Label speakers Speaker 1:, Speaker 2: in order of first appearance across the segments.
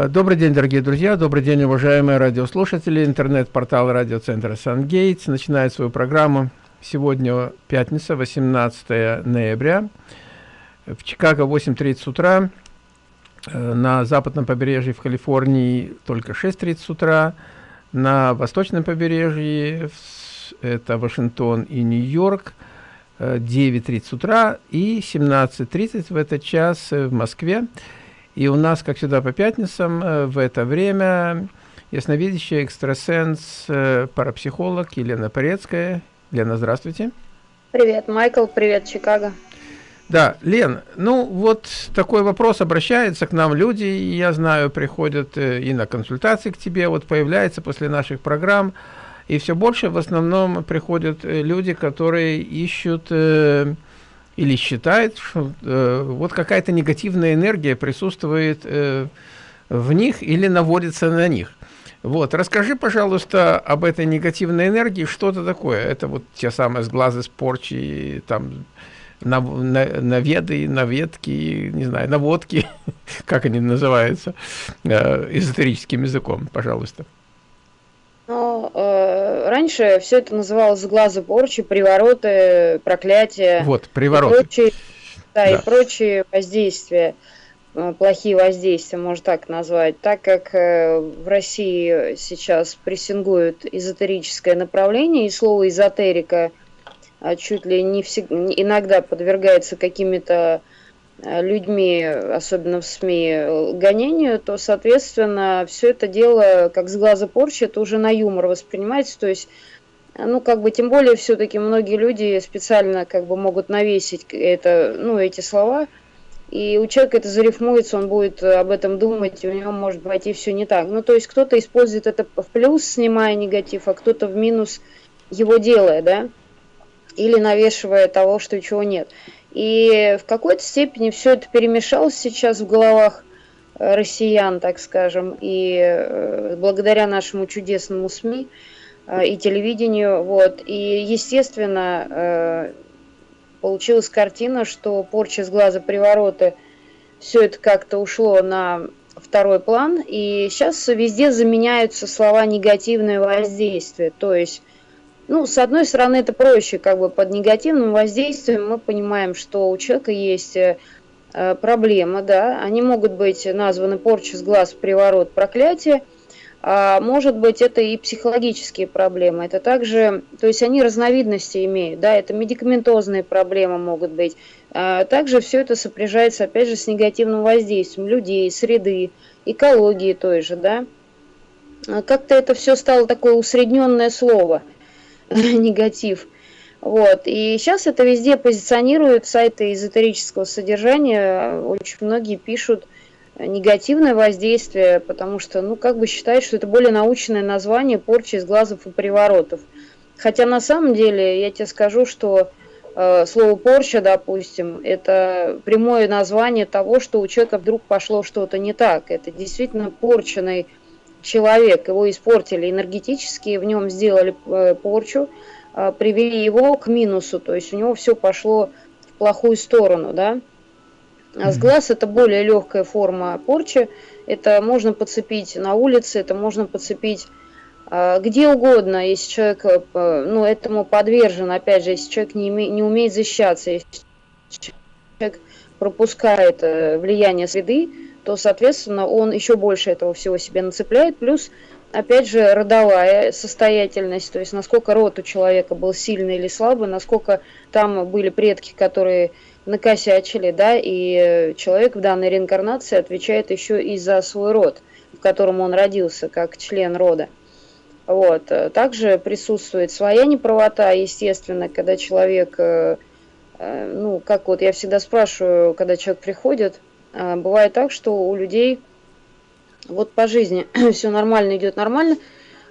Speaker 1: Э, добрый день, дорогие друзья, добрый день, уважаемые радиослушатели. Интернет-портал радиоцентра «Сангейтс» начинает свою программу. Сегодня пятница, 18 ноября. В Чикаго 8.30 утра. Э, на западном побережье в Калифорнии только 6.30 утра. На восточном побережье, это Вашингтон и Нью-Йорк, 9.30 э, утра и 17.30 в этот час в Москве. И у нас, как всегда, по пятницам э, в это время ясновидящий экстрасенс, э, парапсихолог Елена Порецкая. Лена, здравствуйте.
Speaker 2: Привет, Майкл, привет, Чикаго.
Speaker 1: Да, Лен, ну вот такой вопрос обращается к нам люди, я знаю, приходят э, и на консультации к тебе, вот появляется после наших программ, и все больше в основном приходят люди, которые ищут или считает, что э, вот какая-то негативная энергия присутствует э, в них или наводится на них. Вот, расскажи, пожалуйста, об этой негативной энергии, что это такое? Это вот те самые сглазы, спорчи, там, на, на, наведы, наветки, не знаю, наводки, как они называются, э, эзотерическим языком, пожалуйста.
Speaker 2: Э, раньше все это называлось глаза порчи, привороты, проклятия.
Speaker 1: Вот, привороты. И прочие,
Speaker 2: да, да, и прочие воздействия, э, плохие воздействия, можно так назвать. Так как э, в России сейчас прессингуют эзотерическое направление, и слово эзотерика а чуть ли не всегда, иногда подвергается какими-то Э, людьми, особенно в СМИ, гонению, то, соответственно, все это дело, как с глаза порчи, это уже на юмор воспринимается, то есть ну, как бы, тем более, все-таки многие люди специально, как бы, могут навесить это, ну, эти слова, и у человека это зарифмуется, он будет об этом думать, и у него может пойти все не так. Ну, то есть, кто-то использует это в плюс, снимая негатив, а кто-то в минус его делая, да, или навешивая того, что чего нет. И в какой-то степени все это перемешалось сейчас в головах э, россиян, так скажем, и э, благодаря нашему чудесному СМИ э, и телевидению, вот, и, естественно, получилась картина, что порча с глаза привороты, все это как-то ушло на второй план, и сейчас везде заменяются слова негативное воздействие, то есть ну, с одной стороны, это проще, как бы под негативным воздействием. Мы понимаем, что у человека есть э, проблема, да, они могут быть названы порча с глаз, приворот, проклятие, а может быть это и психологические проблемы, это также, то есть они разновидности имеют, да, это медикаментозные проблемы могут быть, а также все это сопряжается опять же с негативным воздействием людей, среды, экологии той же, да, а как-то это все стало такое усредненное слово – негатив. Вот. И сейчас это везде позиционируют сайты эзотерического содержания. Очень многие пишут негативное воздействие, потому что, ну, как бы считают, что это более научное название порчи из глазов и приворотов. Хотя на самом деле я тебе скажу, что э, слово порча, допустим, это прямое название того, что у человека вдруг пошло что-то не так. Это действительно порченный человек, его испортили энергетически, в нем сделали э, порчу, э, привели его к минусу, то есть у него все пошло в плохую сторону, да. А с глаз это более легкая форма порчи, это можно подцепить на улице, это можно подцепить э, где угодно, если человек ну, этому подвержен, опять же, если человек не, име, не умеет защищаться, если человек пропускает влияние среды, то, соответственно, он еще больше этого всего себе нацепляет. Плюс, опять же, родовая состоятельность, то есть насколько род у человека был сильный или слабый, насколько там были предки, которые накосячили, да, и человек в данной реинкарнации отвечает еще и за свой род, в котором он родился, как член рода. Вот. Также присутствует своя неправота, естественно, когда человек, э, э, ну, как вот я всегда спрашиваю, когда человек приходит, бывает так, что у людей вот по жизни все нормально идет нормально,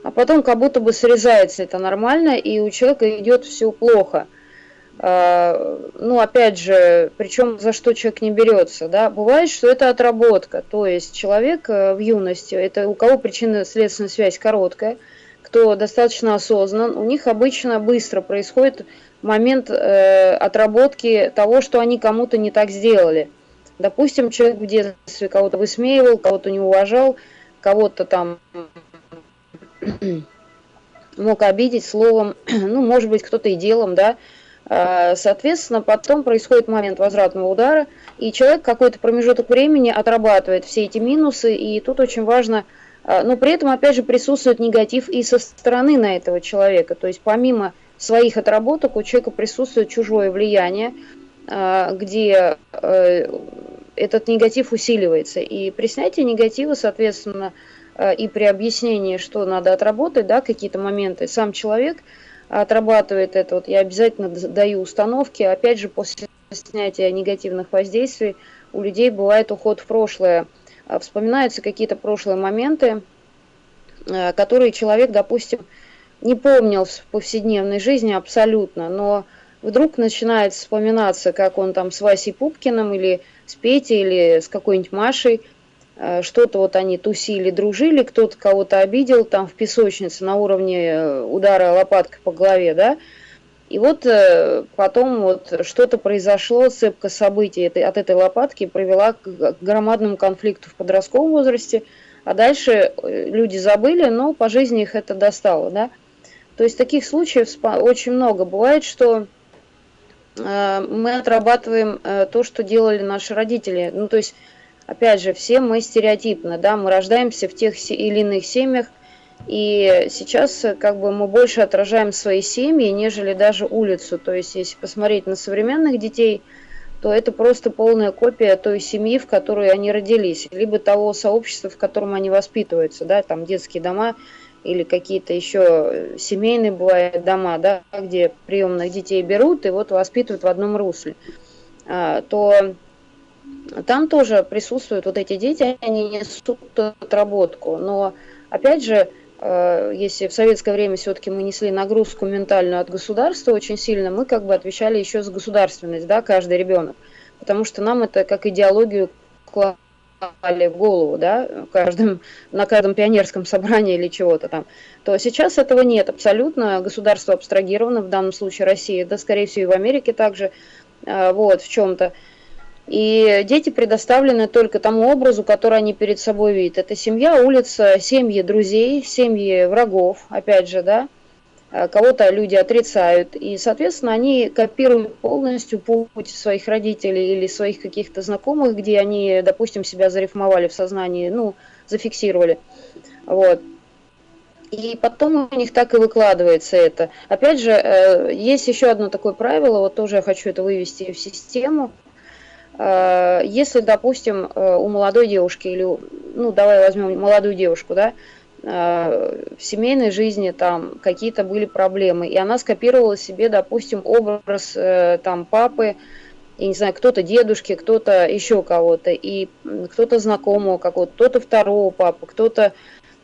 Speaker 2: а потом как будто бы срезается это нормально, и у человека идет все плохо. А, ну, опять же, причем за что человек не берется, да, бывает, что это отработка, то есть человек э, в юности, это у кого причинно-следственная связь короткая, кто достаточно осознан, у них обычно быстро происходит момент э, отработки того, что они кому-то не так сделали. Допустим, человек в детстве кого-то высмеивал, кого-то не уважал, кого-то там мог обидеть словом, ну, может быть, кто-то и делом, да. А, соответственно, потом происходит момент возвратного удара, и человек какой-то промежуток времени отрабатывает все эти минусы, и тут очень важно, а, но при этом, опять же, присутствует негатив и со стороны на этого человека, то есть помимо своих отработок у человека присутствует чужое влияние, где э, этот негатив усиливается. И при снятии негатива, соответственно, э, и при объяснении, что надо отработать, да, какие-то моменты, сам человек отрабатывает это. Вот я обязательно даю установки. Опять же, после снятия негативных воздействий у людей бывает уход в прошлое. А вспоминаются какие-то прошлые моменты, которые человек, допустим, не помнил в повседневной жизни абсолютно, но вдруг начинает вспоминаться, как он там с Васей Пупкиным или с Петей или с какой-нибудь Машей, э, что-то вот они тусили, дружили, кто-то кого-то обидел там в песочнице на уровне э, удара лопаткой по голове, да, и вот э, потом вот что-то произошло, цепка событий от этой лопатки привела к громадному конфликту в подростковом возрасте, а дальше люди забыли, но по жизни их это достало, да. То есть таких случаев очень много. Бывает, что мы отрабатываем э, то, что делали наши родители. Ну, то есть, опять же, все мы стереотипно, да, мы рождаемся в тех или иных семьях, и сейчас э, как бы мы больше отражаем свои семьи, нежели даже улицу. То есть, если посмотреть на современных детей, то это просто полная копия той семьи, в которой они родились, либо того сообщества, в котором они воспитываются, да, там детские дома, или какие-то еще семейные бывают дома, да, где приемных детей берут и вот воспитывают в одном русле, а, то там тоже присутствуют вот эти дети, они несут отработку. Но опять же, а, если в советское время все-таки мы несли нагрузку ментальную от государства очень сильно, мы как бы отвечали еще за государственность, да, каждый ребенок. Потому что нам это как идеологию в голову, да, каждым, на каждом пионерском собрании или чего-то там, то сейчас этого нет абсолютно, государство абстрагировано, в данном случае Россия, да, скорее всего, и в Америке также, а, вот, в чем-то. И дети предоставлены только тому образу, который они перед собой видят. Это семья, улица, семьи друзей, семьи врагов, опять же, да, Э, кого-то люди отрицают, и, соответственно, они копируют полностью путь своих родителей или своих каких-то знакомых, где они, допустим, себя зарифмовали в сознании, ну, зафиксировали. Вот. И потом у них так и выкладывается это. Опять же, э, есть еще одно такое правило, вот тоже я хочу это вывести в систему. Э, если, допустим, у молодой девушки, или, ну, давай возьмем молодую девушку, да, Э, в семейной жизни там какие-то были проблемы, и она скопировала себе, допустим, образ э, там папы, я не знаю, кто-то дедушки, кто-то еще кого-то, и кто-то знакомого какого-то, кто-то второго папы, кто-то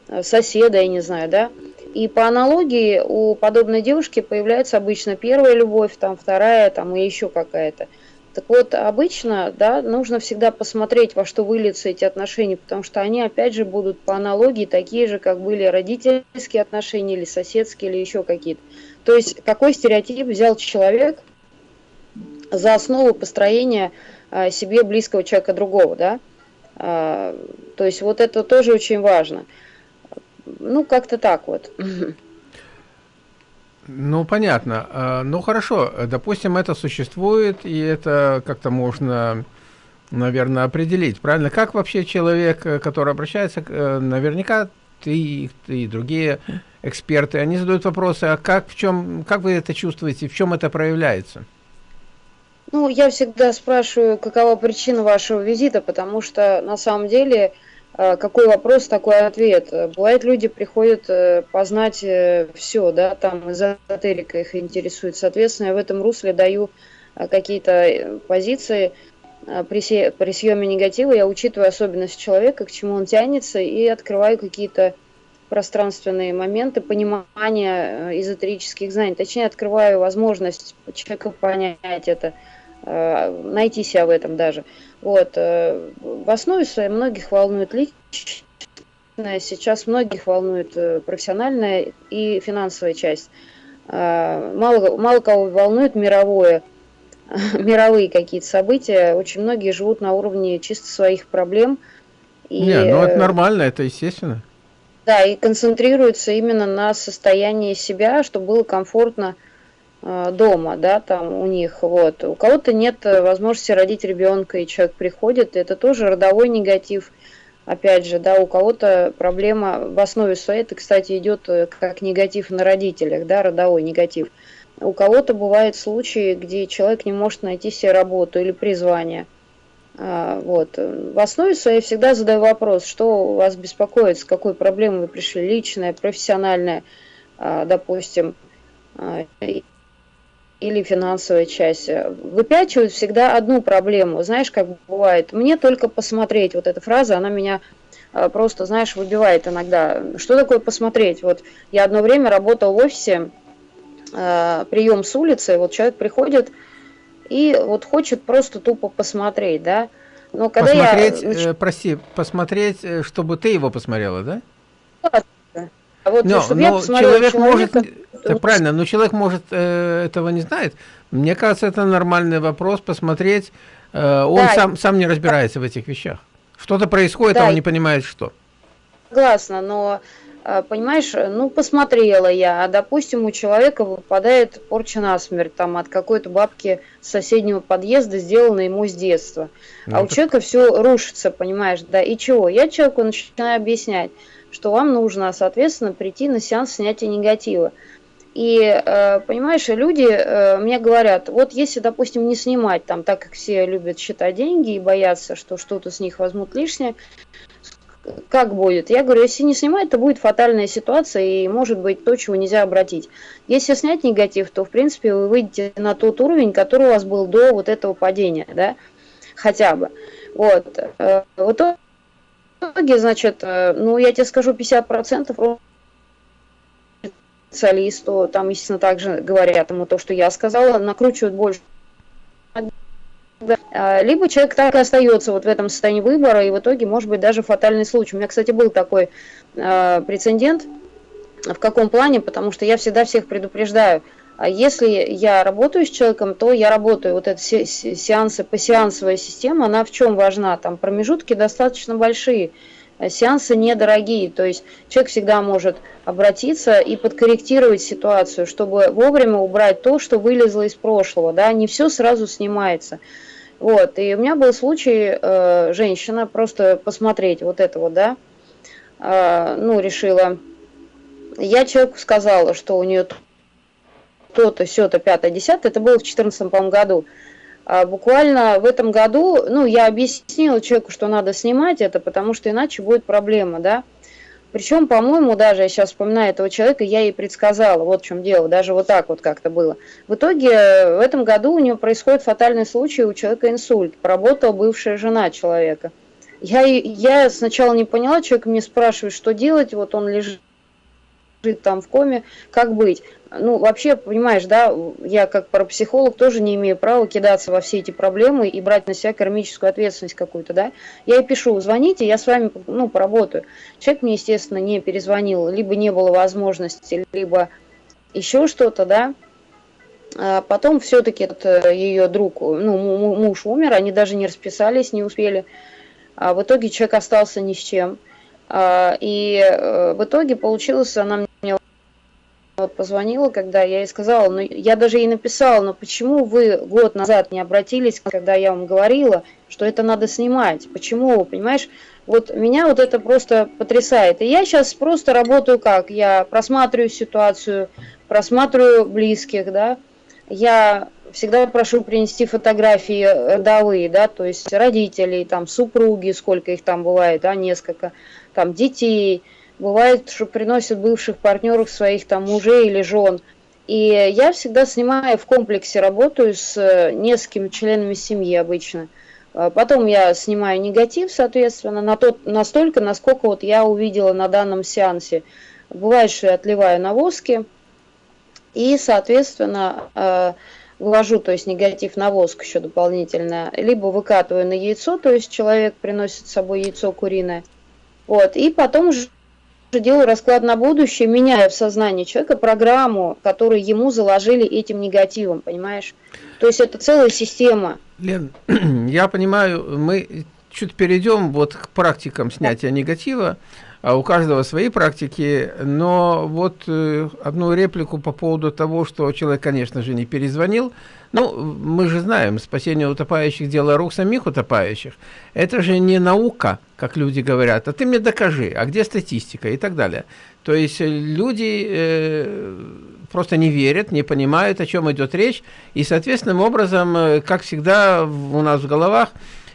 Speaker 2: э, соседа, я не знаю, да. И по аналогии у подобной девушки появляется обычно первая любовь, там вторая, там и еще какая-то. Так вот, обычно, да, нужно всегда посмотреть, во что выльются эти отношения, потому что они, опять же, будут по аналогии такие же, как были родительские отношения или соседские, или еще какие-то. То есть, какой стереотип взял человек за основу построения а, себе близкого человека другого, да? А, то есть, вот это тоже очень важно. Ну, как-то так вот.
Speaker 1: Ну, понятно. А, ну, хорошо. Допустим, это существует, и это как-то можно, наверное, определить. Правильно? Как вообще человек, э, который обращается, э, наверняка ты, ты и другие эксперты, они задают вопросы, а как, в чем, как вы это чувствуете, в чем это проявляется?
Speaker 2: Ну, я всегда спрашиваю, какова причина вашего визита, потому что на самом деле какой вопрос, такой ответ. Бывает, люди приходят э, познать э, все, да, там эзотерика их интересует. Соответственно, я в этом русле даю э, какие-то позиции. При, при съеме негатива я учитываю особенности человека, к чему он тянется, и открываю какие-то пространственные моменты понимания эзотерических знаний. Точнее, открываю возможность человека понять это, найти себя в этом даже. Вот. Э, в основе своей многих волнует личная, сейчас многих волнует э, профессиональная и финансовая часть. Э, мало, мало кого волнует мировое. мировые какие-то события, очень многие живут на уровне чисто своих проблем.
Speaker 1: И, Не, ну это нормально, это естественно.
Speaker 2: Да, и концентрируются именно на состоянии себя, чтобы было комфортно дома, да, там у них, вот. У кого-то нет возможности родить ребенка, и человек приходит, это тоже родовой негатив. Опять же, да, у кого-то проблема в основе своей, это, кстати, идет э, как негатив на родителях, да, родовой негатив. У кого-то бывают случаи, где человек не может найти себе работу или призвание. А, вот. В основе своей всегда задаю вопрос, что вас беспокоит, с какой проблемой вы пришли, личная, профессиональная, а, допустим, а, или финансовая часть. Выпячивают всегда одну проблему. Знаешь, как бывает, мне только посмотреть, вот эта фраза, она меня просто, знаешь, выбивает иногда. Что такое посмотреть? Вот я одно время работал в офисе, прием с улицы, вот человек приходит, и вот хочет просто тупо посмотреть, да.
Speaker 1: Но когда посмотреть, я... э, прости, посмотреть, э, чтобы ты его посмотрела, да? Да. А вот, но, чтобы но я человек человека, может, это правильно, но человек может э, этого не знает. Мне кажется, это нормальный вопрос, посмотреть. Э, он да. сам, сам не разбирается в этих вещах. Что-то происходит, да. а он не понимает, что.
Speaker 2: Согласна, но а, понимаешь, ну, посмотрела я, а, допустим, у человека выпадает порча насмерть, там, от какой-то бабки с соседнего подъезда, сделанной ему с детства. Ну, а у человека все рушится, понимаешь, да, и чего? Я человеку начинаю объяснять, что вам нужно, соответственно, прийти на сеанс снятия негатива. И, э, понимаешь, люди э, мне говорят, вот если, допустим, не снимать, там, так как все любят считать деньги и боятся, что что-то с них возьмут лишнее, как будет? Я говорю, если не снимать, то будет фатальная ситуация и может быть то, чего нельзя обратить. Если снять негатив, то в принципе вы выйдете на тот уровень, который у вас был до вот этого падения, да, хотя бы. Вот. Э, в итоге, значит, ну я тебе скажу, 50% специалисту, там, естественно, также говорят ему то, что я сказала, накручивают больше либо человек так и остается вот в этом состоянии выбора, и в итоге может быть даже фатальный случай. У меня, кстати, был такой э, прецедент. В каком плане? Потому что я всегда всех предупреждаю. А если я работаю с человеком, то я работаю. Вот эта сеансы, посеансовая система, она в чем важна? Там промежутки достаточно большие. Сеансы недорогие, то есть человек всегда может обратиться и подкорректировать ситуацию, чтобы вовремя убрать то, что вылезло из прошлого, да, не все сразу снимается. Вот, и у меня был случай, э, женщина, просто посмотреть вот это вот, да, э, ну, решила, я человеку сказала, что у нее то-то, все-то, пятое, десятое, это было в 2014 году. А буквально в этом году, ну, я объяснила человеку, что надо снимать это, потому что иначе будет проблема, да. Причем, по-моему, даже я сейчас вспоминаю этого человека, я ей предсказала, вот в чем дело, даже вот так вот как-то было. В итоге в этом году у нее происходит фатальный случай, у человека инсульт, поработала бывшая жена человека. Я, я сначала не поняла, человек мне спрашивает, что делать, вот он лежит там в коме, как быть ну, вообще, понимаешь, да, я как парапсихолог тоже не имею права кидаться во все эти проблемы и брать на себя кармическую ответственность какую-то, да. Я ей пишу, звоните, я с вами, ну, поработаю. Человек мне, естественно, не перезвонил, либо не было возможности, либо еще что-то, да. А потом все-таки э, ее друг, ну, муж умер, они даже не расписались, не успели. А в итоге человек остался ни с чем. А, и э, в итоге получилось, она мне вот позвонила, когда я ей сказала, ну я даже ей написала, но почему вы год назад не обратились, когда я вам говорила, что это надо снимать? Почему, понимаешь? Вот меня вот это просто потрясает. И я сейчас просто работаю как? Я просматриваю ситуацию, просматриваю близких, да. Я всегда прошу принести фотографии родовые, да, то есть родителей, там, супруги, сколько их там бывает, да, несколько, там, детей, Бывает, что приносят бывших партнеров своих там мужей или жен. И я всегда снимаю в комплексе, работаю с э, несколькими членами семьи обычно. А потом я снимаю негатив, соответственно, на тот, настолько, насколько вот я увидела на данном сеансе. Бывает, что я отливаю на воске и, соответственно, э, вывожу, то есть негатив на воск еще дополнительно, либо выкатываю на яйцо, то есть человек приносит с собой яйцо куриное, вот, и потом уже делаю расклад на будущее, меняя в сознании человека программу, которую ему заложили этим негативом, понимаешь? То есть это целая система.
Speaker 1: Лен, я понимаю, мы чуть перейдем вот к практикам снятия негатива. А у каждого свои практики, но вот э, одну реплику по поводу того, что человек, конечно же, не перезвонил. Ну, мы же знаем, спасение утопающих – дело рук самих утопающих. Это же не наука, как люди говорят, а ты мне докажи, а где статистика и так далее. То есть люди э, просто не верят, не понимают, о чем идет речь, и, соответственным образом, э, как всегда у нас в головах,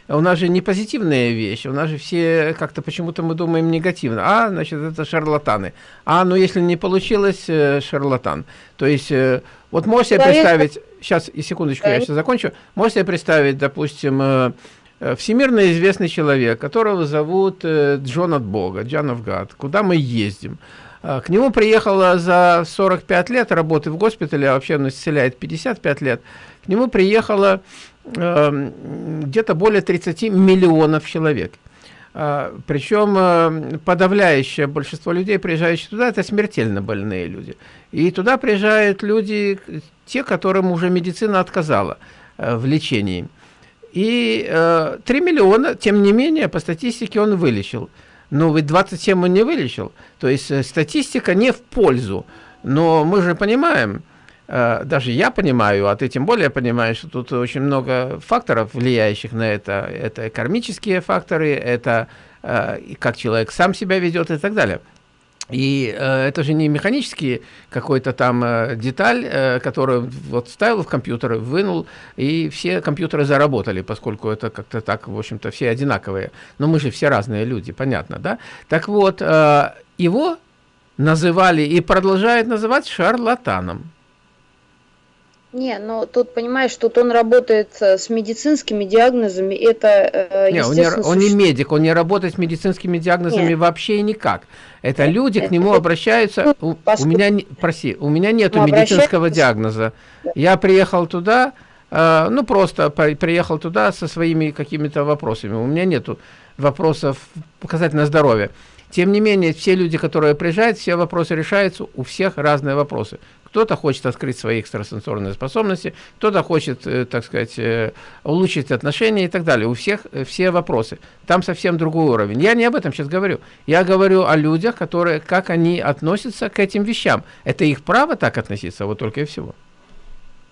Speaker 1: у нас же не позитивная вещь, у нас же все как-то почему-то мы думаем негативно. А, значит, это шарлатаны. А, ну если не получилось, э, шарлатан. То есть, э, вот можете себе представить, сейчас, и секундочку, я сейчас закончу, можете представить, допустим, э, всемирно известный человек, которого зовут Джон от Бога, Джон of God, куда мы ездим. К нему приехало за 45 лет работы в госпитале, а вообще он исцеляет 55 лет, к нему приехало Эм, где-то более 30 миллионов человек. А, Причем э, подавляющее большинство людей, приезжающих туда, это смертельно больные люди. И туда приезжают люди, те, которым уже медицина отказала э, в лечении. И 3 э, миллиона, тем не менее, по статистике он вылечил. Но ведь 27 он не вылечил. То есть статистика не в пользу. Но мы же понимаем, Э, даже я понимаю, а ты тем более понимаешь, что тут очень много факторов, влияющих на это. Это кармические факторы, это э, как человек сам себя ведет и так далее. И э, это же не механический какой-то там э, деталь, э, которую вот вставил в компьютер, вынул, и все компьютеры заработали, поскольку это как-то так, в общем-то, все одинаковые. Но мы же все разные люди, понятно, да? Так вот, э, его называли и продолжают называть шарлатаном.
Speaker 2: Не, но тут, понимаешь, тут он работает э, с медицинскими диагнозами, это
Speaker 1: э, не, он, не, он не медик, он не работает с медицинскими диагнозами Нет. вообще никак. Это Нет. люди к нему обращаются, у, у меня, прости, у меня нет медицинского диагноза. Я приехал туда, э, ну просто приехал туда со своими какими-то вопросами, у меня нету вопросов показать на здоровье. Тем не менее, все люди, которые приезжают, все вопросы решаются, у всех разные вопросы. Кто-то хочет открыть свои экстрасенсорные способности, кто-то хочет, э, так сказать, э, улучшить отношения и так далее. У всех э, все вопросы. Там совсем другой уровень. Я не об этом сейчас говорю. Я говорю о людях, которые, как они относятся к этим вещам. Это их право так относиться, вот только и всего.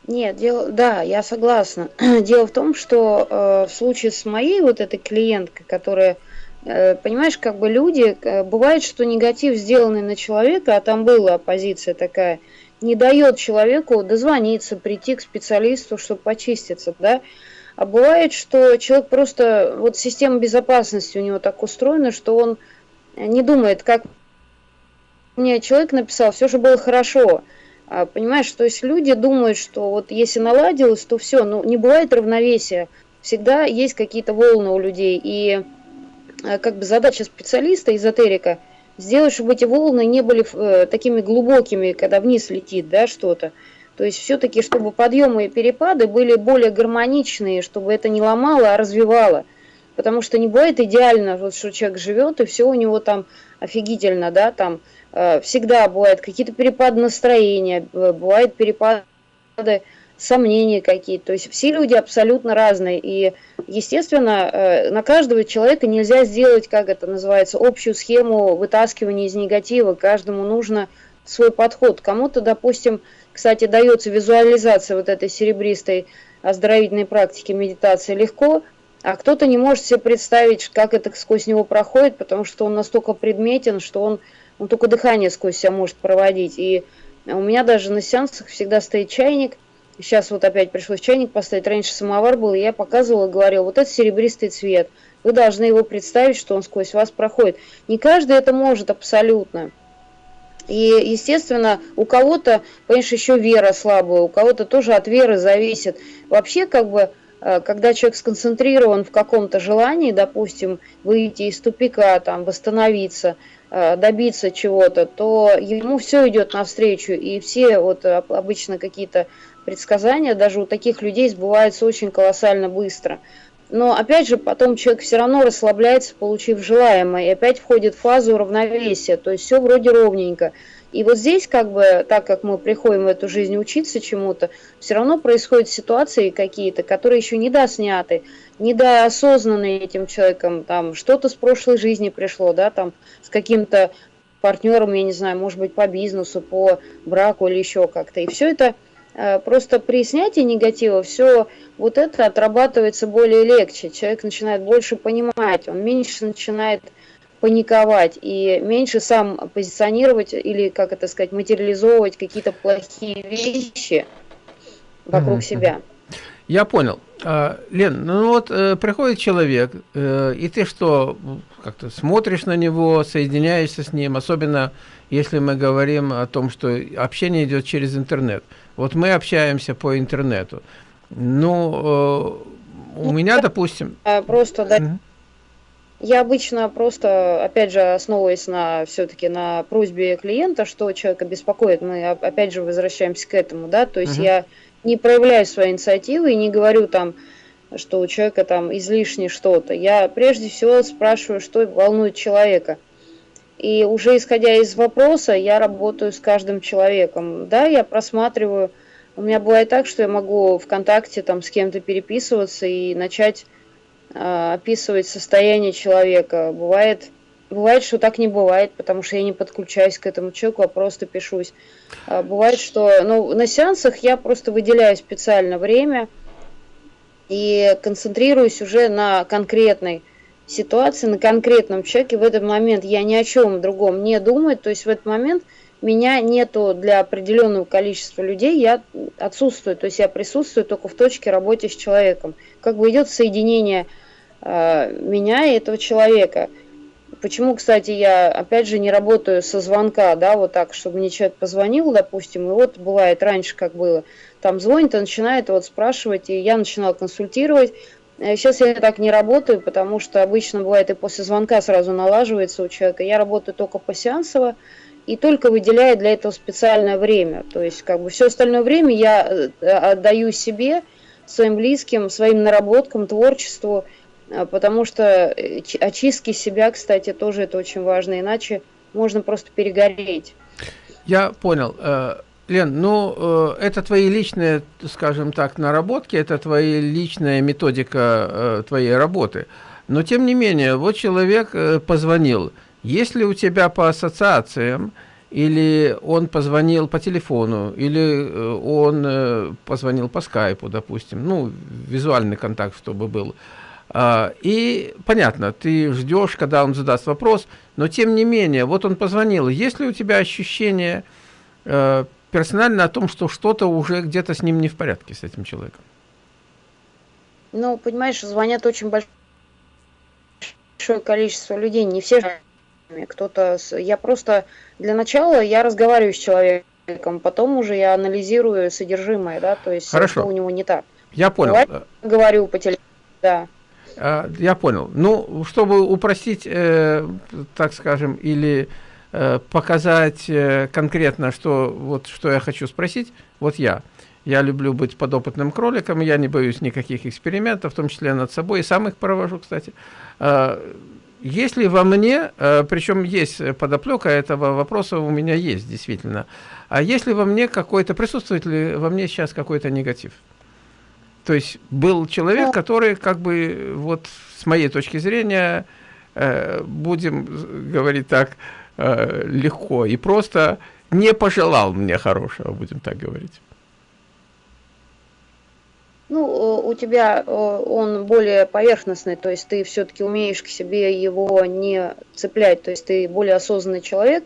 Speaker 2: Нет, дело, да, я согласна. Дело в том, что э, в случае с моей вот этой клиенткой, которая, э, понимаешь, как бы люди, э, бывает, что негатив сделанный на человека, а там была оппозиция такая, не дает человеку дозвониться, прийти к специалисту, чтобы почиститься, да. А бывает, что человек просто, вот система безопасности у него так устроена, что он не думает, как мне человек написал, все же было хорошо. А, понимаешь, то есть люди думают, что вот если наладилось, то все, но ну, не бывает равновесия. Всегда есть какие-то волны у людей. И а, как бы задача специалиста, эзотерика – сделать, чтобы эти волны не были э, такими глубокими, когда вниз летит, да, что-то. То есть все-таки, чтобы подъемы и перепады были более гармоничные, чтобы это не ломало, а развивало. Потому что не бывает идеально, вот, что человек живет, и все у него там офигительно, да, там э, всегда бывают какие-то перепады настроения, бывают перепады сомнения какие-то. То есть все люди абсолютно разные. И, естественно, э, на каждого человека нельзя сделать, как это называется, общую схему вытаскивания из негатива. Каждому нужно свой подход. Кому-то, допустим, кстати, дается визуализация вот этой серебристой оздоровительной практики медитации легко, а кто-то не может себе представить, как это сквозь него проходит, потому что он настолько предметен, что он, он только дыхание сквозь себя может проводить. И у меня даже на сеансах всегда стоит чайник – Сейчас вот опять пришлось чайник поставить. Раньше самовар был, и я показывала, говорила, вот это серебристый цвет. Вы должны его представить, что он сквозь вас проходит. Не каждый это может абсолютно. И, естественно, у кого-то, конечно, еще вера слабая, у кого-то тоже от веры зависит. Вообще, как бы, э, когда человек сконцентрирован в каком-то желании, допустим, выйти из тупика, там, восстановиться, э, добиться чего-то, то ему все идет навстречу, и все вот обычно какие-то предсказания даже у таких людей сбываются очень колоссально быстро. но опять же потом человек все равно расслабляется, получив желаемое, и опять входит в фазу равновесия, то есть все вроде ровненько. И вот здесь, как бы, так как мы приходим в эту жизнь учиться чему-то, все равно происходят ситуации какие-то, которые еще не досняты, недоосознанные этим человеком, там что-то с прошлой жизни пришло, да, там с каким-то партнером, я не знаю, может быть, по бизнесу, по браку или еще как-то. И все это просто при снятии негатива, все вот это отрабатывается более легче. Человек начинает больше понимать, он меньше начинает паниковать и меньше сам позиционировать или, как это сказать, материализовывать какие-то плохие вещи вокруг mm-hmm. себя.
Speaker 1: Я понял. А, Лен, ну вот э, приходит человек, э, и ты что, как-то смотришь на него, соединяешься с ним, особенно если мы говорим о том, что общение идет через интернет. Вот мы общаемся по интернету. Ну, э, у ну, меня, допустим...
Speaker 2: Просто, да, mm-hmm. Я обычно просто, опять же, основываясь на все-таки на просьбе клиента, что человека беспокоит, мы опять же возвращаемся к этому, да, то есть uh-huh. я не проявляю свои инициативы и не говорю там, что у человека там излишне что-то. Я прежде всего спрашиваю, что волнует человека. И уже исходя из вопроса, я работаю с каждым человеком. Да, я просматриваю. У меня бывает так, что я могу ВКонтакте там с кем-то переписываться и начать а, описывать состояние человека. Бывает, бывает, что так не бывает, потому что я не подключаюсь к этому человеку, а просто пишусь. А бывает, что ну, на сеансах я просто выделяю специально время и концентрируюсь уже на конкретной ситуации, на конкретном человеке. В этот момент я ни о чем другом не думаю. То есть в этот момент меня нету для определенного количества людей, я отсутствую. То есть я присутствую только в точке работы с человеком как бы идет соединение э, меня и этого человека. Почему, кстати, я опять же не работаю со звонка, да, вот так, чтобы мне человек позвонил, допустим, и вот бывает раньше, как было, там звонит и начинает вот спрашивать, и я начинала консультировать. Сейчас э, я так не работаю, потому что обычно бывает и после звонка сразу налаживается у человека. Я работаю только по сеансово и только выделяю для этого специальное время. То есть, как бы все остальное время я э, отдаю себе, своим близким, своим наработкам, творчеству, а, потому что э, очистки себя, кстати, тоже это очень важно, иначе можно просто перегореть.
Speaker 1: Я понял. Э, Лен, ну, э, это твои личные, скажем так, наработки, это твоя личная методика твоей работы. Но, тем не менее, вот человек позвонил. Если у тебя по ассоциациям или он позвонил по телефону, или э, он э, позвонил по скайпу, допустим, ну, визуальный контакт, чтобы был. А, и понятно, ты ждешь, когда он задаст вопрос, но тем не менее, вот он позвонил. Есть ли у тебя ощущение э, персонально о том, что что-то уже где-то с ним не в порядке, с этим человеком?
Speaker 2: Ну, понимаешь, звонят очень большое количество людей, не все кто-то... Я просто... Для начала я разговариваю с человеком, потом уже я анализирую содержимое, да, то есть
Speaker 1: Хорошо.
Speaker 2: что у него не так.
Speaker 1: Я понял.
Speaker 2: Говорю, говорю по телефону, да.
Speaker 1: А, я понял. Ну, чтобы упростить, э, так скажем, или показать э, конкретно, что, вот, что я хочу спросить, вот я. Я люблю быть подопытным кроликом, я не боюсь никаких экспериментов, в том числе над собой, и сам их провожу, кстати. А, если во мне, э, причем есть подоплека этого вопроса у меня есть действительно, а если во мне какой-то, присутствует ли во мне сейчас какой-то негатив? То есть был человек, который как бы вот с моей точки зрения, э, будем говорить так, э, легко и просто не пожелал мне хорошего, будем так говорить.
Speaker 2: Ну, у тебя он более поверхностный, то есть ты все-таки умеешь к себе его не цеплять, то есть ты более осознанный человек,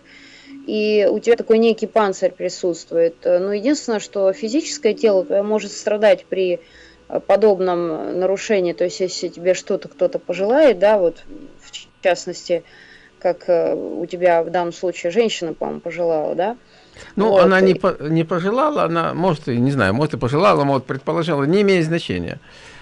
Speaker 2: и у тебя такой некий панцирь присутствует. Но единственное, что физическое тело может страдать при подобном нарушении, то есть если тебе что-то кто-то пожелает, да, вот в частности, как э, у тебя в данном случае женщина, по-моему, пожелала, да,
Speaker 1: ну, вот. она не, по, не пожелала, она, может, и не знаю, может, и пожелала, может, предположила, не имеет значения.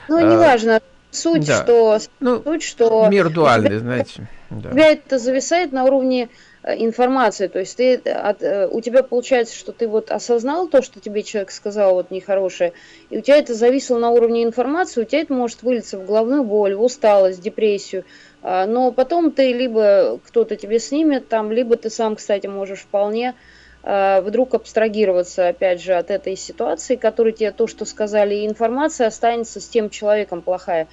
Speaker 2: Ну, а, неважно. Суть, да. что,
Speaker 1: ну, суть, что... Мир дуальный, знаете.
Speaker 2: Да. У тебя это зависает на уровне информацию, то есть ты от, у тебя получается, что ты вот осознал то, что тебе человек сказал вот нехорошее, и у тебя это зависло на уровне информации, у тебя это может вылиться в головную боль, в усталость, депрессию, а, но потом ты либо кто-то тебе снимет там, либо ты сам, кстати, можешь вполне а, вдруг абстрагироваться, опять же, от этой ситуации, которую тебе то, что сказали, и информация останется с тем человеком плохая,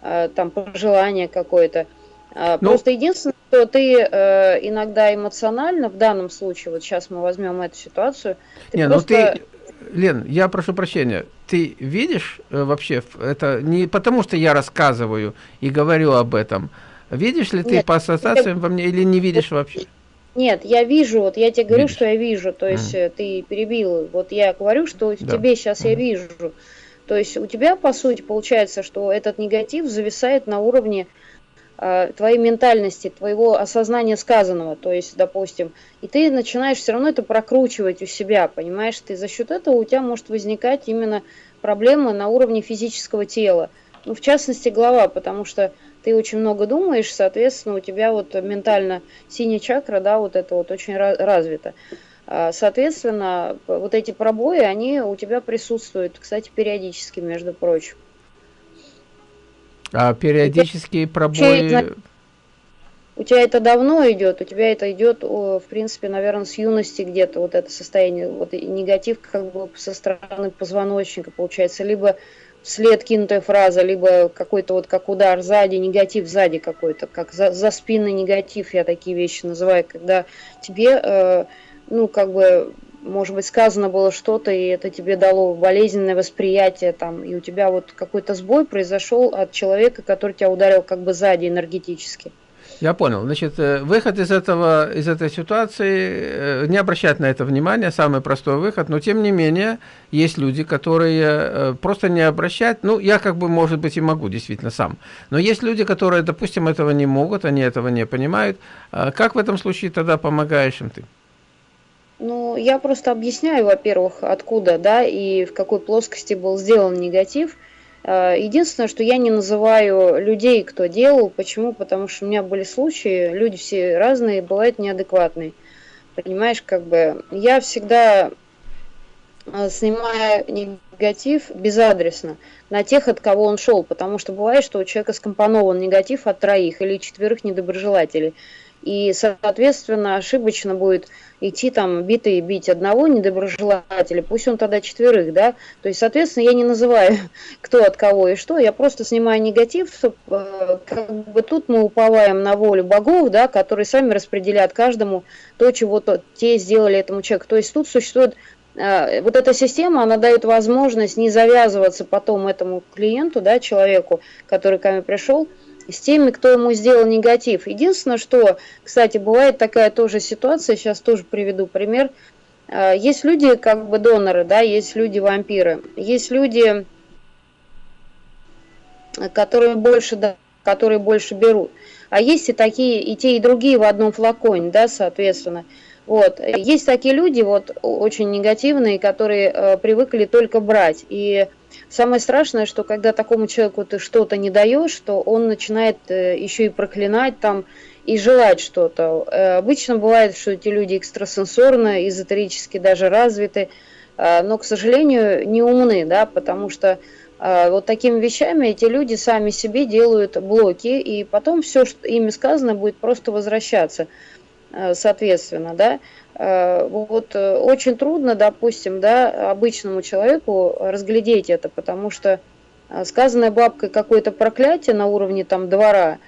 Speaker 2: а, там, пожелание какое-то. Ну, Просто единственное, что ты э, иногда эмоционально, в данном случае, вот сейчас мы возьмем эту ситуацию,
Speaker 1: ты не, ну просто... ну ты, Лен, я прошу прощения, ты видишь э, вообще, это не потому, что я рассказываю и говорю об этом, Видишь ли ты Нет, по ассоциациям я... во мне или не видишь вообще?
Speaker 2: Нет, я вижу, вот я тебе говорю, Видишь? что я вижу, то есть mm. ты перебил, вот я говорю, что да. тебе сейчас mm. я вижу. То есть у тебя, по сути, получается, что этот негатив зависает на уровне твоей ментальности, твоего осознания сказанного, то есть, допустим, и ты начинаешь все равно это прокручивать у себя, понимаешь, ты за счет этого у тебя может возникать именно проблема на уровне физического тела, ну, в частности, голова, потому что ты очень много думаешь, соответственно, у тебя вот ментально синяя чакра, да, вот это вот очень развита. Соответственно, вот эти пробои, они у тебя присутствуют, кстати, периодически, между прочим.
Speaker 1: А периодические пробои...
Speaker 2: У тебя это давно идет, у тебя это идет, в принципе, наверное, с юности где-то, вот это состояние, вот негатив как бы со стороны позвоночника получается, либо вслед кинутая фраза, либо какой-то вот как удар сзади, негатив сзади какой-то, как за, за спинный негатив, я такие вещи называю, когда тебе, э, ну, как бы, может быть, сказано было что-то, и это тебе дало болезненное восприятие, там, и у тебя вот какой-то сбой произошел от человека, который тебя ударил как бы сзади энергетически.
Speaker 1: Я понял. Значит, э, выход из, этого, из этой ситуации, э, не обращать на это внимания, самый простой выход, но тем не менее, есть люди, которые э, просто не обращают, ну, я как бы, может быть, и могу, действительно, сам, но есть люди, которые, допустим, этого не могут, они этого не понимают. А как в этом случае тогда помогаешь им ты?
Speaker 2: Ну, я просто объясняю, во-первых, откуда, да, и в какой плоскости был сделан негатив – Э, единственное, что я не называю людей, кто делал. Почему? Потому что у меня были случаи, люди все разные, бывают неадекватные. Понимаешь, как бы я всегда э, снимаю негатив безадресно на тех, от кого он шел, потому что бывает, что у человека скомпонован негатив от троих или четверых недоброжелателей. И, соответственно, ошибочно будет идти там битый бить одного недоброжелателя, пусть он тогда четверых, да. То есть, соответственно, я не называю, кто от кого и что, я просто снимаю негатив, чтобы, э, как бы тут мы уповаем на волю богов, да, которые сами распределяют каждому то, чего -то, те сделали этому человеку. То есть тут существует э, вот эта система, она дает возможность не завязываться потом этому клиенту, да, человеку, который ко мне пришел, с теми, кто ему сделал негатив. Единственное, что, кстати, бывает такая тоже ситуация, сейчас тоже приведу пример. А, есть люди, как бы доноры, да, есть люди-вампиры, есть люди, которые больше, да, которые больше берут. А есть и такие, и те, и другие в одном флаконе, да, соответственно. Вот. Есть такие люди, вот, очень негативные, которые э, привыкли только брать. И Самое страшное, что когда такому человеку ты что-то не даешь, то он начинает э, еще и проклинать там и желать что-то. Э, обычно бывает, что эти люди экстрасенсорно, эзотерически даже развиты, э, но, к сожалению, не умны, да, потому что вот такими вещами эти люди сами себе делают блоки, и потом все, что ими сказано, будет просто возвращаться, соответственно, да. Э, вот э, очень трудно, допустим, да, обычному человеку разглядеть это, потому что э, сказанное бабкой какое-то проклятие на уровне там двора,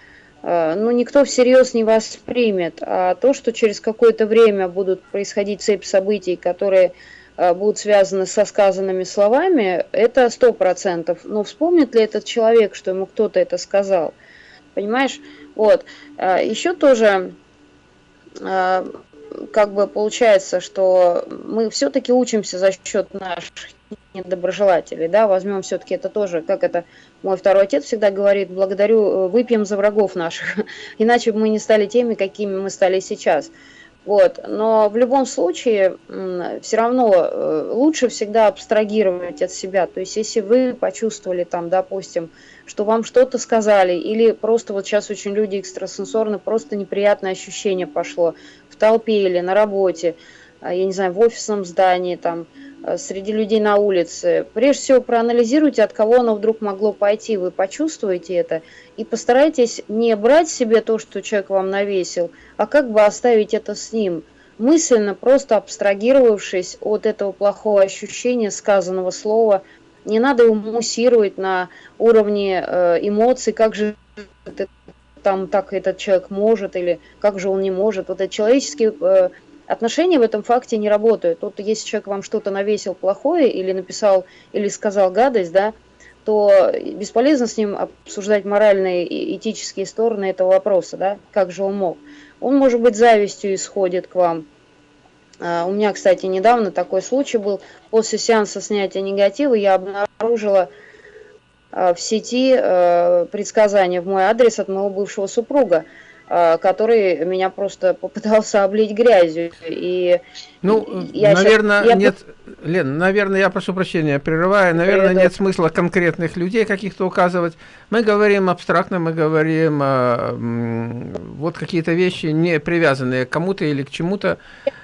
Speaker 2: ну, никто всерьез не воспримет, а то, что через какое-то время будут происходить цепь событий, которые будут связаны со сказанными словами, это сто процентов. Но вспомнит ли этот человек, что ему кто-то это сказал? Понимаешь? Вот. Еще тоже как бы получается, что мы все-таки учимся за счет наших недоброжелателей, да, возьмем все-таки это тоже, как это мой второй отец всегда говорит, благодарю, э, выпьем за врагов наших, иначе бы мы не стали теми, какими мы стали сейчас. Вот. Но в любом случае, все равно э, лучше всегда абстрагировать от себя. То есть, если вы почувствовали там, допустим, что вам что-то сказали, или просто вот сейчас очень люди экстрасенсорны, просто неприятное ощущение пошло. В толпе или на работе, я не знаю, в офисном здании, там, среди людей на улице. Прежде всего проанализируйте, от кого оно вдруг могло пойти, вы почувствуете это, и постарайтесь не брать себе то, что человек вам навесил, а как бы оставить это с ним, мысленно просто абстрагировавшись от этого плохого ощущения сказанного слова, не надо его муссировать на уровне э, эмоций, как же это, там так этот человек может или как же он не может. Вот это человеческие э, отношения в этом факте не работают. Вот если человек вам что-то навесил плохое или написал или сказал гадость, да, то бесполезно с ним обсуждать моральные и этические стороны этого вопроса, да, как же он мог. Он, может быть, завистью исходит к вам. А, у меня, кстати, недавно такой случай был. После сеанса снятия негатива я обнаружила в сети а, предсказания в мой адрес от моего бывшего супруга. А, который меня просто попытался облить грязью. И
Speaker 1: ну, я наверное, сейчас, я... нет, Лен, наверное, я прошу прощения, прерываю, наверное, Привет. нет смысла конкретных людей каких-то указывать. Мы говорим абстрактно, мы говорим а, вот какие-то вещи, не привязанные к кому-то или к чему-то.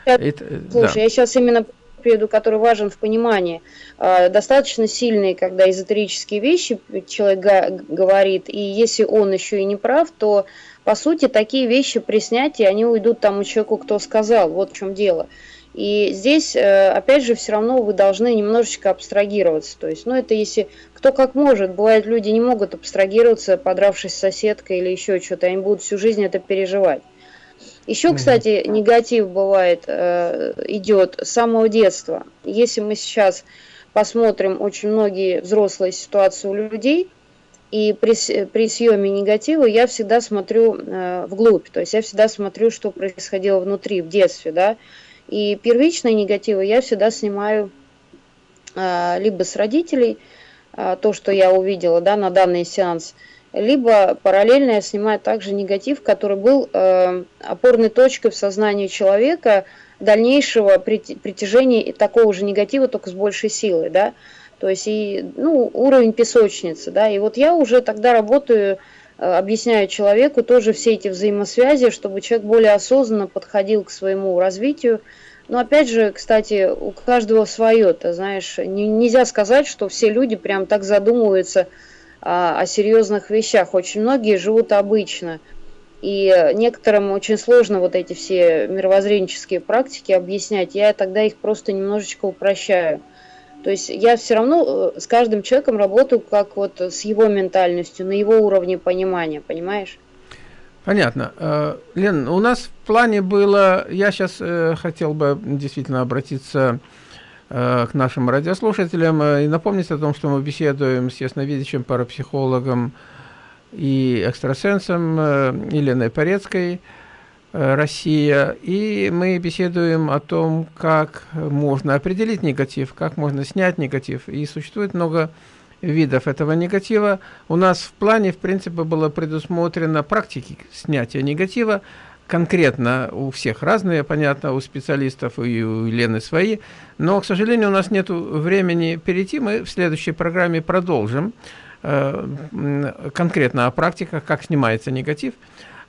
Speaker 2: Слушай, да. я сейчас именно приведу, который важен в понимании. А, достаточно сильные, когда эзотерические вещи человек говорит, и если он еще и не прав, то по сути, такие вещи при снятии, они уйдут тому человеку, кто сказал, вот в чем дело. И здесь, э, опять же, все равно вы должны немножечко абстрагироваться. То есть, ну, это если кто как может. Бывает, люди не могут абстрагироваться, подравшись с соседкой или еще что-то. Они будут всю жизнь это переживать. Еще, кстати, негатив бывает, э, идет с самого детства. Если мы сейчас посмотрим очень многие взрослые ситуации у людей – и при, при съеме негатива я всегда смотрю э, вглубь, то есть я всегда смотрю, что происходило внутри, в детстве, да. И первичные негативы я всегда снимаю э, либо с родителей, э, то, что я увидела, да, на данный сеанс, либо параллельно я снимаю также негатив, который был э, опорной точкой в сознании человека дальнейшего притяжения такого же негатива, только с большей силой, да. То есть и, ну, уровень песочницы, да, и вот я уже тогда работаю, э, объясняю человеку тоже все эти взаимосвязи, чтобы человек более осознанно подходил к своему развитию. Но опять же, кстати, у каждого свое, ты знаешь, не, нельзя сказать, что все люди прям так задумываются о, о серьезных вещах. Очень многие живут обычно. И некоторым очень сложно вот эти все мировоззренческие практики объяснять. Я тогда их просто немножечко упрощаю. То есть я все равно э, с каждым человеком работаю как вот с его ментальностью, на его уровне понимания, понимаешь?
Speaker 1: Понятно. Э, Лен, у нас в плане было, я сейчас э, хотел бы действительно обратиться нашим радиослушателям и напомнить о том, что мы беседуем с ясновидящим парапсихологом и экстрасенсом Еленой Порецкой, Э, Россия, и мы беседуем о том, как можно определить негатив, как можно снять негатив. И существует много видов этого негатива. У нас в плане, в принципе, было предусмотрено практики снятия негатива, конкретно у всех разные, понятно, у специалистов и у Елены свои, но, к сожалению, у нас нет времени перейти, мы в следующей программе продолжим э, конкретно о практиках, как снимается негатив.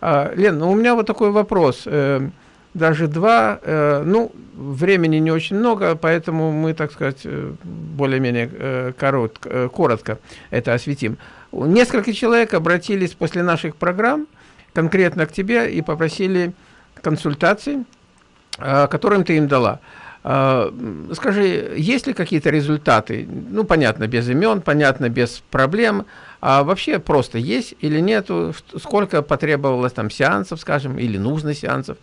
Speaker 1: А, Лен, ну у меня вот такой вопрос. Э, даже два, э, ну, времени не очень много, поэтому мы, так сказать, э, более-менее коротко, коротко это осветим. Несколько человек обратились после наших программ конкретно к тебе и попросили консультации, которым ты им дала. Скажи, есть ли какие-то результаты? Ну, понятно, без имен, понятно, без проблем. А вообще просто есть или нету, сколько потребовалось там сеансов, скажем, или нужно сеансов.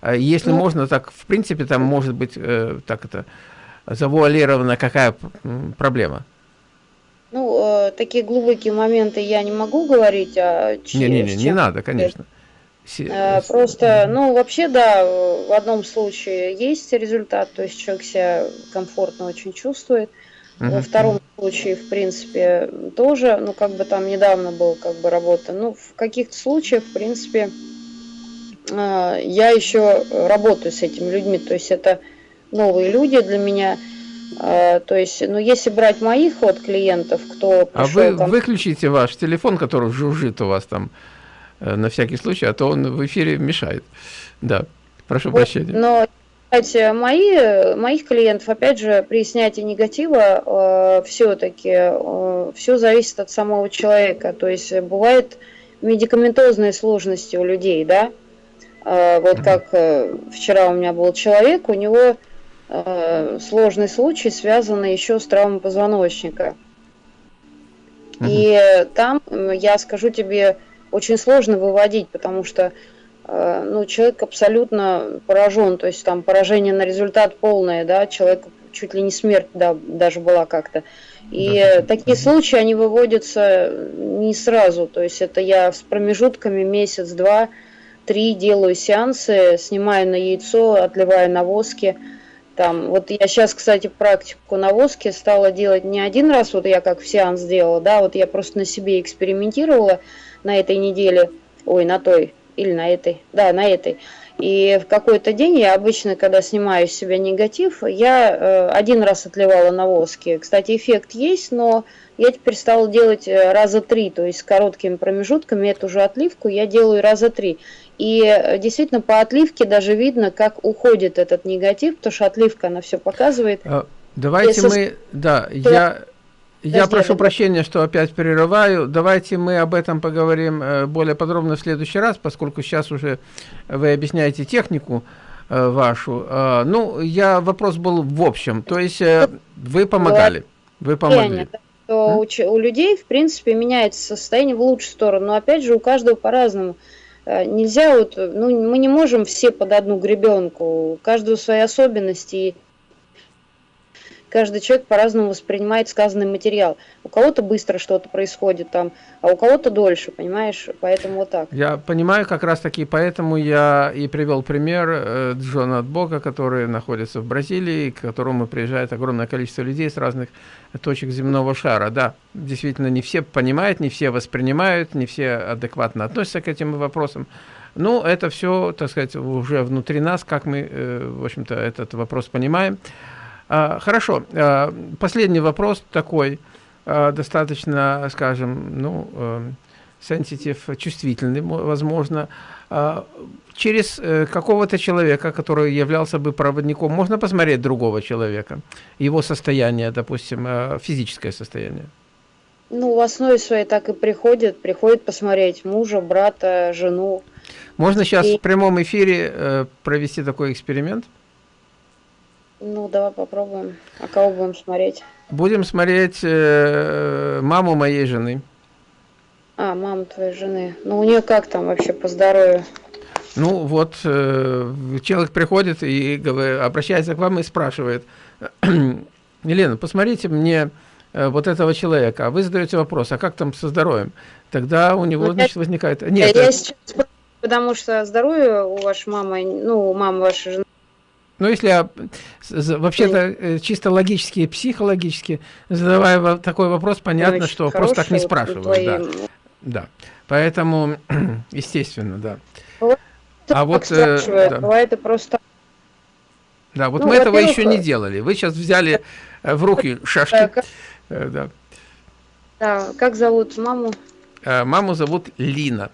Speaker 1: А если ну, можно, так в принципе там может быть э, так это завуалирована какая проблема?
Speaker 2: Ну, э, такие глубокие моменты я не могу говорить, а
Speaker 1: не, не, не, не надо, конечно.
Speaker 2: Э, просто, ну, вообще, да, в одном случае есть результат, то есть человек себя комфортно очень чувствует. Угу. Во втором случае, в принципе, тоже, ну, как бы там недавно был, как бы, работа. Ну, в каких-то случаях, в принципе, а, я еще работаю с этими людьми, то есть это новые люди для меня. А, то есть, ну, если брать моих вот клиентов, кто
Speaker 1: А вы там... выключите ваш телефон, который жужжит у вас там э, на всякий случай, а то он в эфире мешает. Да. Прошу вот, прощения.
Speaker 2: Но кстати, мои, моих клиентов, опять же, при снятии негатива э, все-таки э, все зависит от самого человека. То есть бывают медикаментозные сложности у людей, да. Э, вот как э, вчера у меня был человек, у него э, сложный случай, связанный еще с травмой позвоночника. И там, я скажу тебе, очень сложно выводить, потому что Э, ну, человек абсолютно поражен, то есть там поражение на результат полное, да, человек чуть ли не смерть, да, даже была как-то. И да. такие случаи, они выводятся не сразу, то есть это я с промежутками месяц, два, три делаю сеансы, снимаю на яйцо, отливаю на воске, там, вот я сейчас, кстати, практику на воске стала делать не один раз, вот я как в сеанс делала, да, вот я просто на себе экспериментировала на этой неделе, ой, на той, или на этой, да, на этой. И в какой-то день я обычно, когда снимаю с себя негатив, я э, один раз отливала на воске. Кстати, эффект есть, но я теперь стала делать э, раза три, то есть с короткими промежутками эту же отливку я делаю раза три. И э, действительно по отливке даже видно, как уходит этот негатив, потому что отливка, она все показывает. А,
Speaker 1: давайте Если... мы, да, я я прошу прощения, что опять прерываю. Давайте мы об этом поговорим э, более подробно в следующий раз, поскольку сейчас уже вы объясняете технику э, вашу. Э, ну, я вопрос был в общем. То есть вы помогали, вы помогли.
Speaker 2: То у, у людей, в принципе, меняется состояние в лучшую сторону. Но опять же, у каждого по-разному. Нельзя вот, ну, мы не можем все под одну гребенку. У каждого свои особенности каждый человек по-разному воспринимает сказанный материал. У кого-то быстро что-то происходит там, а у кого-то дольше, понимаешь? Поэтому вот так.
Speaker 1: Я понимаю как раз таки, поэтому я и привел пример э, Джона Отбока, который находится в Бразилии, к которому приезжает огромное количество людей с разных точек земного шара. Да, действительно, не все понимают, не все воспринимают, не все адекватно относятся к этим вопросам. Ну, это все, так сказать, уже внутри нас, как мы, э, в общем-то, этот вопрос понимаем. А, хорошо, а, последний вопрос такой, а, достаточно, скажем, ну, сенситив, чувствительный, возможно. Через э, какого-то человека, который являлся бы проводником, можно посмотреть другого человека, его состояние, допустим, физическое состояние?
Speaker 2: Ну, в основе своей так и приходит, приходит посмотреть мужа, брата, жену.
Speaker 1: Можно сейчас и... в прямом эфире э, провести такой эксперимент?
Speaker 2: Ну, давай попробуем. А кого будем смотреть?
Speaker 1: Будем смотреть э, маму моей жены.
Speaker 2: А, маму твоей жены. Ну, у нее как там вообще по здоровью?
Speaker 1: Ну, вот э, человек приходит и говорит, обращается к вам и спрашивает, Елена, посмотрите мне э, вот этого человека, а вы задаете вопрос, а как там со здоровьем? Тогда у него, ну, значит, возникает...
Speaker 2: Нет, я сейчас, потому что здоровье у вашей мамы, ну, у мамы вашей жены
Speaker 1: ну, если я вообще-то э, чисто логически, психологически, задавая такой вопрос, понятно, Очень что просто так не спрашивают. Да. да. Поэтому, естественно, да.
Speaker 2: Вот а вот... Э, да. Бывает просто...
Speaker 1: Да, вот ну, мы этого еще не делали. Вы сейчас взяли э, в руки шашки.
Speaker 2: Да. да. Как зовут маму?
Speaker 1: Маму зовут Лина.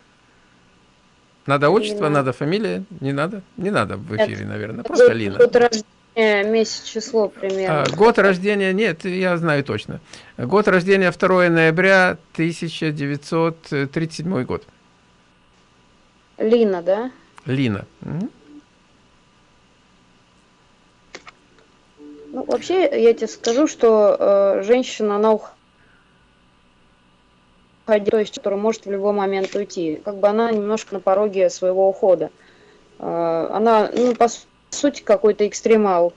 Speaker 1: Надо отчество, Лина. надо фамилия? Не надо? Не надо в эфире, наверное. Просто год, Лина.
Speaker 2: Год рождения, месяц, число примерно.
Speaker 1: А, год рождения, нет, я знаю точно. Год рождения 2 ноября 1937 год.
Speaker 2: Лина, да?
Speaker 1: Лина. Угу.
Speaker 2: Ну, вообще, я тебе скажу, что э, женщина, она уходит то есть, который может в любой момент уйти. Как бы она немножко на пороге своего ухода. А, она, ну, по сути, какой-то экстремал.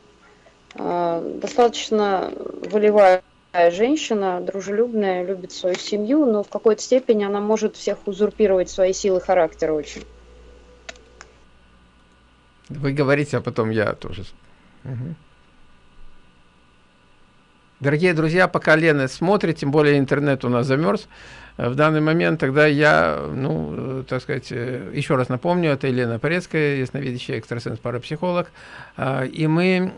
Speaker 2: А, достаточно волевая женщина, дружелюбная, любит свою семью, но в какой-то степени она может всех узурпировать свои силы характера очень.
Speaker 1: Вы говорите, а потом я тоже. Угу. Дорогие друзья, пока Лена смотрит, тем более интернет у нас замерз, в данный момент, тогда я, ну, э, так сказать, э, еще раз напомню, это Елена Порецкая, ясновидящая экстрасенс-парапсихолог, и мы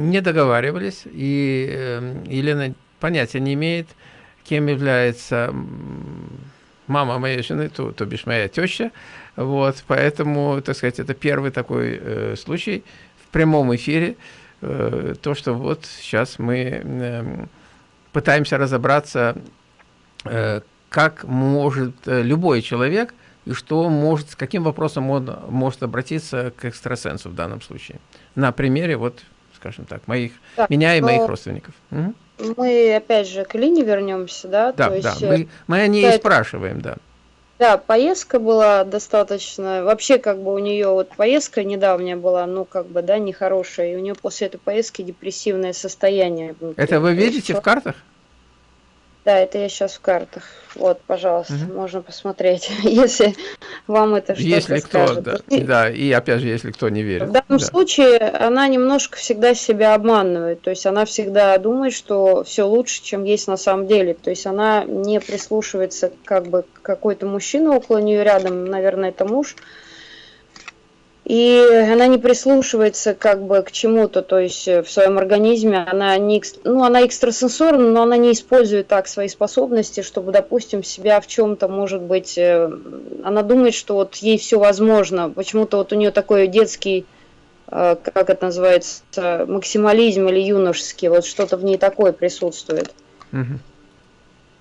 Speaker 1: не договаривались, и Елена понятия не имеет, кем является мама моей жены, то, то бишь моя теща. Вот, поэтому, так сказать, это первый такой э, случай в прямом эфире, э, то, что вот сейчас мы э, пытаемся разобраться, э, как может э, любой человек и что может, с каким вопросом он может обратиться к экстрасенсу в данном случае. На примере, вот, скажем так, моих, так, меня и моих родственников. Угу.
Speaker 2: Мы опять же к Лине вернемся, да?
Speaker 1: Да, То да, есть, мы, мы о ней да, спрашиваем, да.
Speaker 2: Да, поездка была достаточно, вообще как бы у нее вот поездка недавняя была, ну как бы, да, нехорошая, и у нее после этой поездки депрессивное состояние.
Speaker 1: Это вы видите в картах?
Speaker 2: Да, это я сейчас в картах. Вот, пожалуйста, угу. можно посмотреть, если вам это что-то
Speaker 1: Если кто, скажет. да, да, и опять же, если кто не верит.
Speaker 2: В данном
Speaker 1: да.
Speaker 2: случае она немножко всегда себя обманывает, то есть она всегда думает, что все лучше, чем есть на самом деле, то есть она не прислушивается как бы какой-то мужчина около нее рядом, наверное, это муж, и она не прислушивается как бы к чему-то, то есть э, в своем организме она не, ну, она экстрасенсорна, но она не использует так свои способности, чтобы, допустим, себя в чем-то, может быть, э, она думает, что вот ей все возможно, почему-то вот у нее такой детский, э, как это называется, максимализм или юношеский, вот что-то в ней такое присутствует. Угу.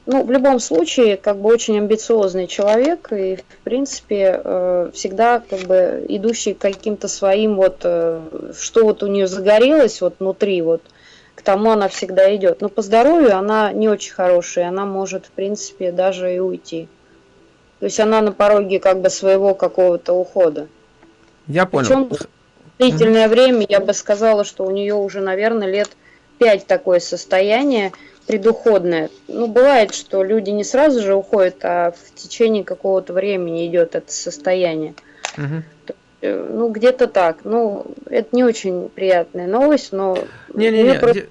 Speaker 2: Ну, в любом случае, как бы очень амбициозный человек и, в принципе, э, всегда как бы идущий каким-то своим вот, э, что вот у нее загорелось вот внутри, вот, к тому она всегда идет. Но по здоровью она не очень хорошая, она может, в принципе, даже и уйти. То есть она на пороге как бы своего какого-то ухода.
Speaker 1: Я понял. Причем
Speaker 2: длительное время, я бы сказала, что у нее уже, наверное, лет пять такое состояние, предуходное. Ну, бывает, что люди не сразу же уходят, а в течение какого-то времени идет это состояние. Угу. Ну, где-то так. Ну, это не очень приятная новость, но...
Speaker 1: Не-не-не, просто...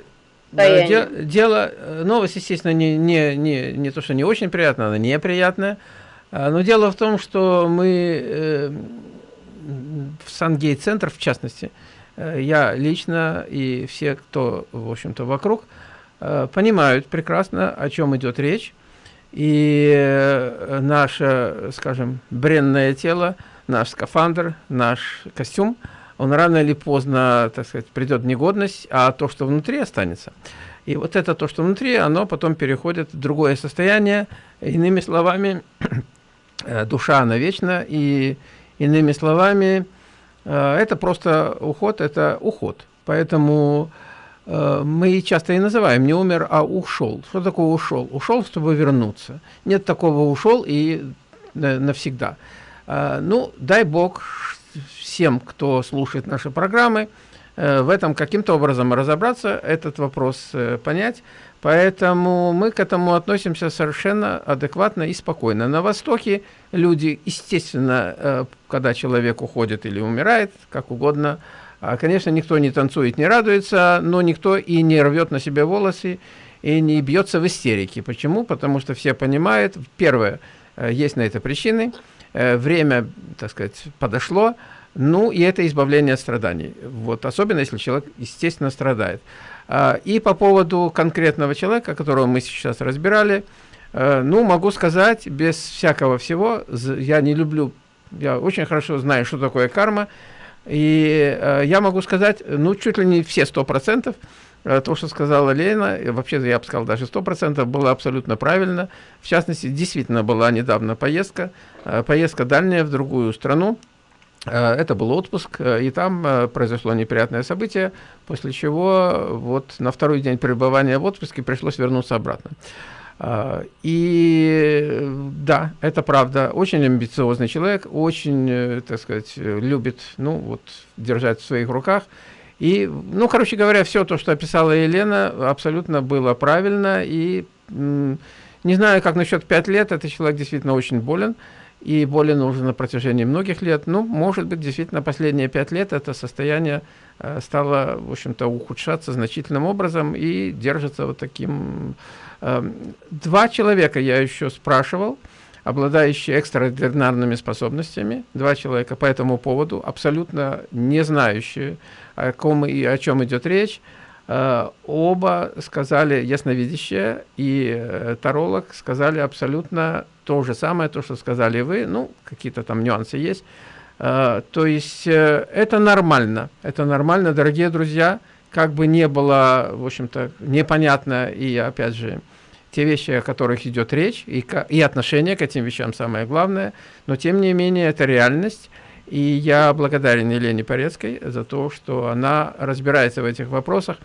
Speaker 1: Де дело, э, новость, естественно, не, не, не, не то, что не очень приятная, она неприятная. А, но дело в том, что мы э, в Сангейт-центр, в частности, э, я лично и все, кто, в общем-то, вокруг, Э, понимают прекрасно, о чем идет речь. И э, наше, скажем, бренное тело, наш скафандр, наш костюм, он рано или поздно, так сказать, придет в негодность, а то, что внутри, останется. И вот это то, что внутри, оно потом переходит в другое состояние. Иными словами, э, душа, она вечна, и иными словами, это просто уход, это уход. Поэтому Э, мы часто и называем не умер, а ушел. Что такое ушел? Ушел, чтобы вернуться. Нет такого ушел и навсегда. Э, ну, дай Бог всем, кто слушает наши программы, э, в этом каким-то образом разобраться, этот вопрос понять. Поэтому мы к этому относимся совершенно адекватно и спокойно. На Востоке люди, естественно, когда человек уходит или умирает, как угодно, конечно, никто не танцует, не радуется, но никто и не рвет на себе волосы, и не бьется в истерике. Почему? Потому что все понимают, первое, э, есть на это причины, э, время, так сказать, подошло, ну, и это избавление от страданий. Вот, особенно, если человек, естественно, страдает. А, и по поводу конкретного человека, которого мы сейчас разбирали, э, ну, могу сказать, без всякого всего, я не люблю, я очень хорошо знаю, что такое карма, и э, я могу сказать, ну, чуть ли не все 100%, э, то, что сказала Лена, вообще я бы сказал даже 100%, было абсолютно правильно. В частности, действительно была недавно поездка, э, поездка дальняя в другую страну. Э, это был отпуск, э, и там э, произошло неприятное событие, после чего вот на второй день пребывания в отпуске пришлось вернуться обратно. И да, это правда, очень амбициозный человек, очень, э, так сказать, любит, ну, вот, держать в своих руках. И, ну, короче говоря, все то, что описала Елена, абсолютно было правильно. И не знаю, как насчет 5 лет, этот человек действительно очень болен. И болен уже на протяжении многих лет. Ну, может быть, действительно, последние 5 лет это состояние э, стало, в общем-то, ухудшаться значительным образом и держится вот таким два человека я еще спрашивал, обладающие экстраординарными способностями, два человека по этому поводу, абсолютно не знающие, о ком и о чем идет речь. Э, оба сказали, ясновидящие и э, таролог сказали абсолютно то же самое, то, что сказали вы, ну, какие-то там нюансы есть. Э, то есть это нормально, это нормально, дорогие друзья, как бы не было, в общем-то, непонятно, и опять же, те вещи, о которых идет речь, и, и отношение к этим вещам самое главное, но тем не менее это реальность, и я благодарен Елене Порецкой за то, что она разбирается в этих вопросах.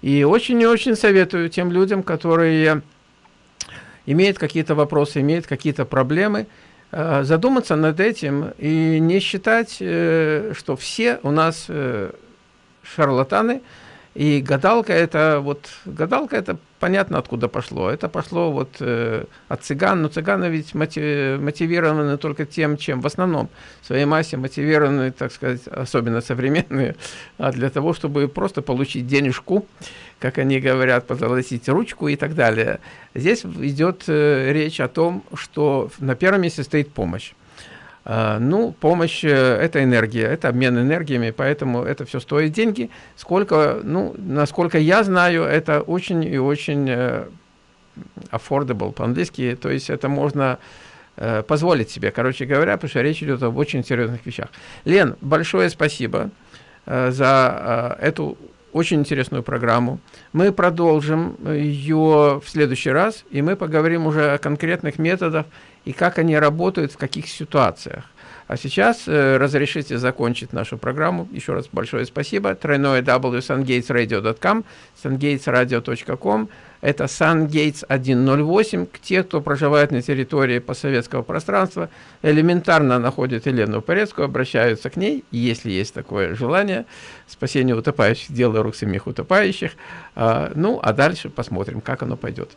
Speaker 1: И очень и очень советую тем людям, которые имеют какие-то вопросы, имеют какие-то проблемы, э, задуматься над этим и не считать, э, что все у нас э, шарлатаны, и гадалка это вот гадалка это понятно откуда пошло. Это пошло вот э, от цыган, но цыганы ведь мотивированы только тем, чем в основном в своей массе мотивированы, так сказать, особенно современные, а для того, чтобы просто получить денежку, как они говорят, позолотить ручку и так далее. Здесь идет э, речь о том, что на первом месте стоит помощь. А, ну, помощь э, – это энергия, это обмен энергиями, поэтому это все стоит деньги. Сколько, ну, насколько я знаю, это очень и очень э, affordable по-английски, то есть это можно э, позволить себе, короче говоря, потому что речь идет об очень серьезных вещах. Лен, большое спасибо за эту очень интересную программу. Мы продолжим ее в следующий раз, и мы поговорим уже о конкретных методах и как они работают, в каких ситуациях. А сейчас э, разрешите закончить нашу программу. Еще раз большое спасибо. Тройное www.sungatesradio.com, sungatesradio.com. Это SunGates 108. Те, кто проживает на территории постсоветского пространства, элементарно находят Елену Порецкую, обращаются к ней, если есть такое желание. Спасение утопающих, дело рук самих утопающих. А, ну, а дальше посмотрим, как оно пойдет.